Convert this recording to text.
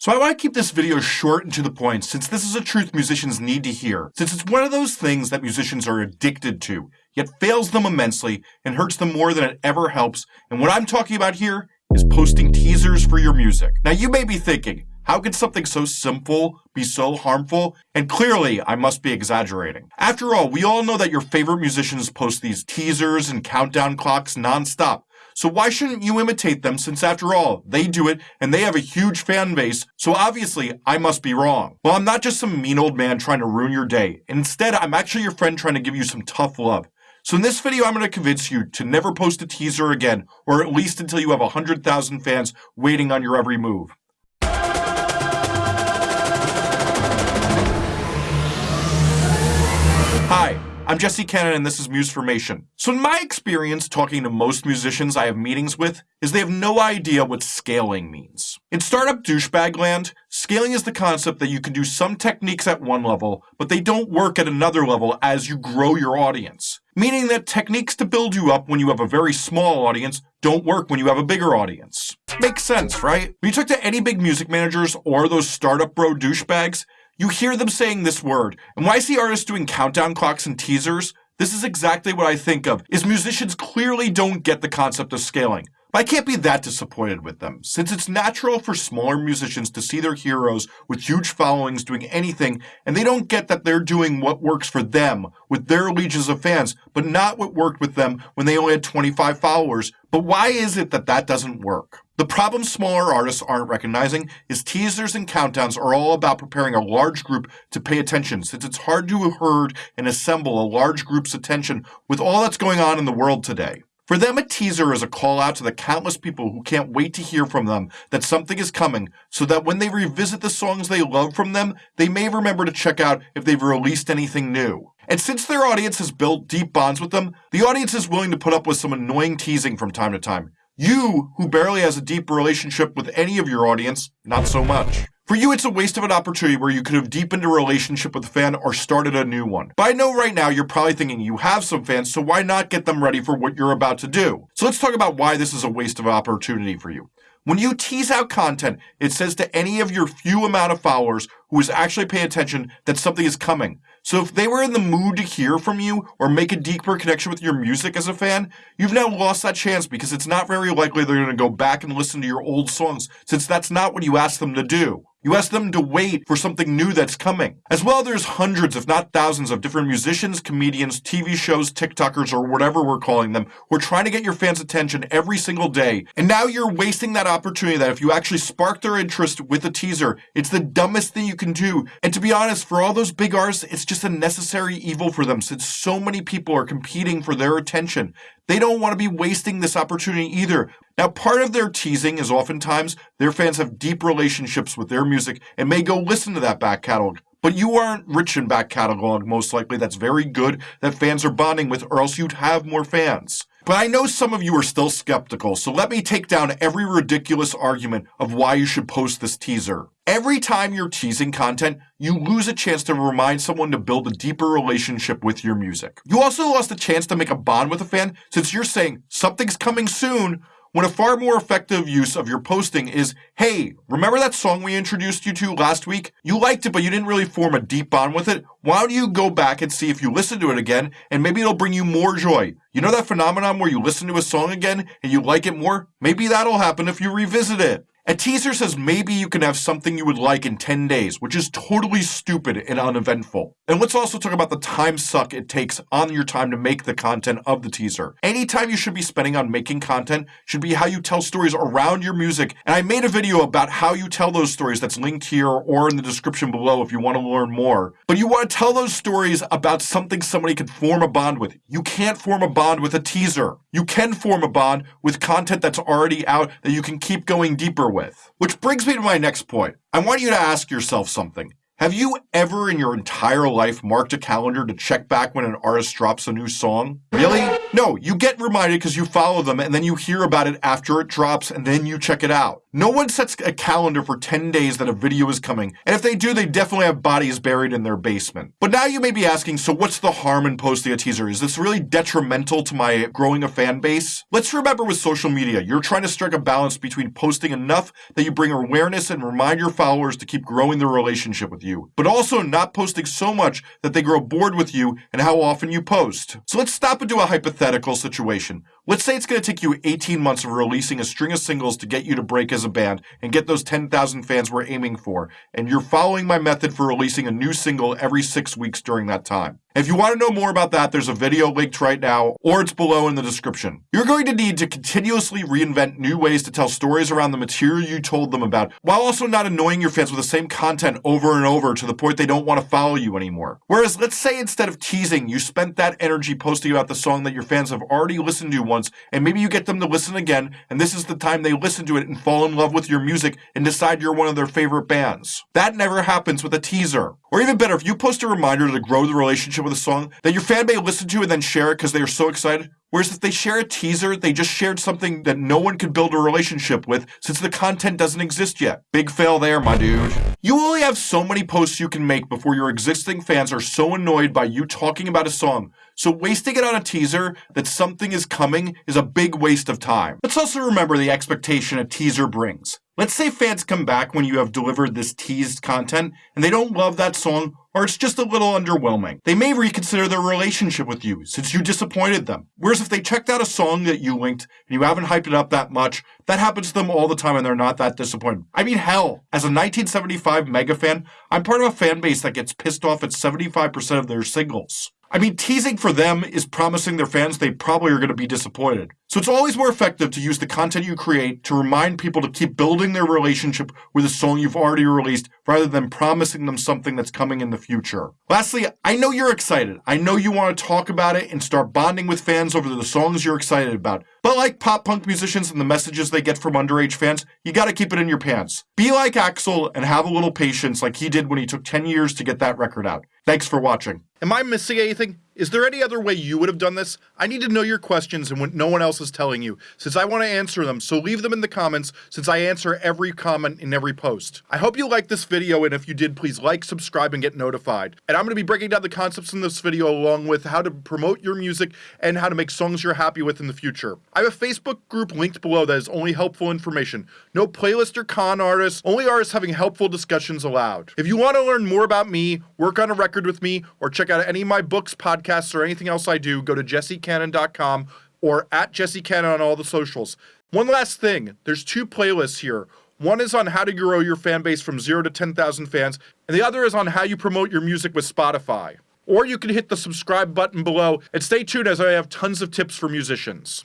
So I want to keep this video short and to the point since this is a truth musicians need to hear, since it's one of those things that musicians are addicted to, yet fails them immensely and hurts them more than it ever helps. And what I'm talking about here is posting teasers for your music. Now you may be thinking, how could something so simple be so harmful? And clearly, I must be exaggerating. After all, we all know that your favorite musicians post these teasers and countdown clocks nonstop. So why shouldn't you imitate them since after all, they do it and they have a huge fan base, so obviously I must be wrong. Well, I'm not just some mean old man trying to ruin your day. Instead, I'm actually your friend trying to give you some tough love. So in this video, I'm going to convince you to never post a teaser again, or at least until you have 100,000 fans waiting on your every move. Hi, I'm Jesse Cannon and this is Musformation. So in my experience talking to most musicians I have meetings with is they have no idea what scaling means. In startup douchebag land, scaling is the concept that you can do some techniques at one level, but they don't work at another level as you grow your audience. Meaning that techniques to build you up when you have a very small audience don't work when you have a bigger audience. Makes sense, right? When you talk to any big music managers or those startup bro douchebags, you hear them saying this word. And when I see artists doing countdown clocks and teasers, this is exactly what I think of, is musicians clearly don't get the concept of scaling. But I can't be that disappointed with them, since it's natural for smaller musicians to see their heroes with huge followings doing anything, and they don't get that they're doing what works for them with their legions of fans, but not what worked with them when they only had 25 followers. But why is it that that doesn't work? The problem smaller artists aren't recognizing is teasers and countdowns are all about preparing a large group to pay attention, since it's hard to herd and assemble a large group's attention with all that's going on in the world today. For them, a teaser is a call out to the countless people who can't wait to hear from them that something is coming, so that when they revisit the songs they love from them, they may remember to check out if they've released anything new. And since their audience has built deep bonds with them, the audience is willing to put up with some annoying teasing from time to time. You, who barely has a deep relationship with any of your audience, not so much. For you, it's a waste of an opportunity where you could have deepened a relationship with a fan or started a new one. But I know right now you're probably thinking you have some fans, so why not get them ready for what you're about to do? So let's talk about why this is a waste of opportunity for you. When you tease out content, it says to any of your few amount of followers who is actually paying attention that something is coming. So if they were in the mood to hear from you or make a deeper connection with your music as a fan, you've now lost that chance because it's not very likely they're going to go back and listen to your old songs since that's not what you asked them to do. You ask them to wait for something new that's coming. As well, there's hundreds, if not thousands, of different musicians, comedians, TV shows, TikTokers, or whatever we're calling them, who are trying to get your fans' attention every single day. And now you're wasting that opportunity that if you actually spark their interest with a teaser, it's the dumbest thing you can do. And to be honest, for all those big artists, it's just a necessary evil for them since so many people are competing for their attention. They don't want to be wasting this opportunity either. Now, part of their teasing is oftentimes their fans have deep relationships with their music and may go listen to that back catalog. But you aren't rich in back catalog, most likely. That's very good that fans are bonding with, or else you'd have more fans. But I know some of you are still skeptical, so let me take down every ridiculous argument of why you should post this teaser. Every time you're teasing content, you lose a chance to remind someone to build a deeper relationship with your music. You also lost a chance to make a bond with a fan since you're saying something's coming soon when a far more effective use of your posting is, hey, remember that song we introduced you to last week? You liked it, but you didn't really form a deep bond with it. Why don't you go back and see if you listen to it again, and maybe it'll bring you more joy. You know that phenomenon where you listen to a song again and you like it more? Maybe that'll happen if you revisit it. A teaser says maybe you can have something you would like in 10 days, which is totally stupid and uneventful. And let's also talk about the time suck it takes on your time to make the content of the teaser. Any time you should be spending on making content should be how you tell stories around your music. And I made a video about how you tell those stories that's linked here or in the description below if you want to learn more. But you want to tell those stories about something somebody can form a bond with. You can't form a bond with a teaser. You can form a bond with content that's already out that you can keep going deeper with. Which brings me to my next point. I want you to ask yourself something. Have you ever in your entire life marked a calendar to check back when an artist drops a new song? Really? No, you get reminded because you follow them and then you hear about it after it drops and then you check it out. No one sets a calendar for 10 days that a video is coming, and if they do, they definitely have bodies buried in their basement. But now you may be asking, so what's the harm in posting a teaser? Is this really detrimental to my growing a fan base? Let's remember with social media, you're trying to strike a balance between posting enough that you bring awareness and remind your followers to keep growing their relationship with you, but also not posting so much that they grow bored with you and how often you post. So let's stop and do a hypothetical situation. Let's say it's going to take you 18 months of releasing a string of singles to get you to break as a band and get those 10,000 fans we're aiming for, and you're following my method for releasing a new single every six weeks during that time. If you want to know more about that, there's a video linked right now, or it's below in the description. You're going to need to continuously reinvent new ways to tell stories around the material you told them about, while also not annoying your fans with the same content over and over to the point they don't want to follow you anymore. Whereas, let's say instead of teasing, you spent that energy posting about the song that your fans have already listened to once, and maybe you get them to listen again, and this is the time they listen to it and fall in love with your music and decide you're one of their favorite bands. That never happens with a teaser. Or even better, if you post a reminder to grow the relationship with a song that your fan may listen to and then share it because they are so excited, Whereas if they share a teaser, they just shared something that no one could build a relationship with since the content doesn't exist yet. Big fail there, my dude. You only have so many posts you can make before your existing fans are so annoyed by you talking about a song. So wasting it on a teaser that something is coming is a big waste of time. Let's also remember the expectation a teaser brings. Let's say fans come back when you have delivered this teased content and they don't love that song or it's just a little underwhelming. They may reconsider their relationship with you since you disappointed them. Whereas if they checked out a song that you linked and you haven't hyped it up that much, that happens to them all the time and they're not that disappointed. I mean, hell, as a 1975 mega fan, I'm part of a fan base that gets pissed off at 75% of their singles. I mean, teasing for them is promising their fans they probably are going to be disappointed. So it's always more effective to use the content you create to remind people to keep building their relationship with a song you've already released rather than promising them something that's coming in the future. Lastly, I know you're excited. I know you want to talk about it and start bonding with fans over the songs you're excited about. But like pop punk musicians and the messages they get from underage fans, you gotta keep it in your pants. Be like Axl and have a little patience like he did when he took 10 years to get that record out. Thanks for watching. Am I missing anything? Is there any other way you would have done this? I need to know your questions and what no one else is telling you, since I want to answer them, so leave them in the comments, since I answer every comment in every post. I hope you liked this video, and if you did, please like, subscribe, and get notified. And I'm going to be breaking down the concepts in this video along with how to promote your music and how to make songs you're happy with in the future. I have a Facebook group linked below that is only helpful information. No playlist or con artists, only artists having helpful discussions allowed. If you want to learn more about me, work on a record with me, or check out any of my books, podcasts, podcasts or anything else I do, go to jessecannon.com or at jessecannon on all the socials. One last thing there's two playlists here. One is on how to grow your fan base from zero to 10,000 fans, and the other is on how you promote your music with Spotify. Or you can hit the subscribe button below and stay tuned as I have tons of tips for musicians.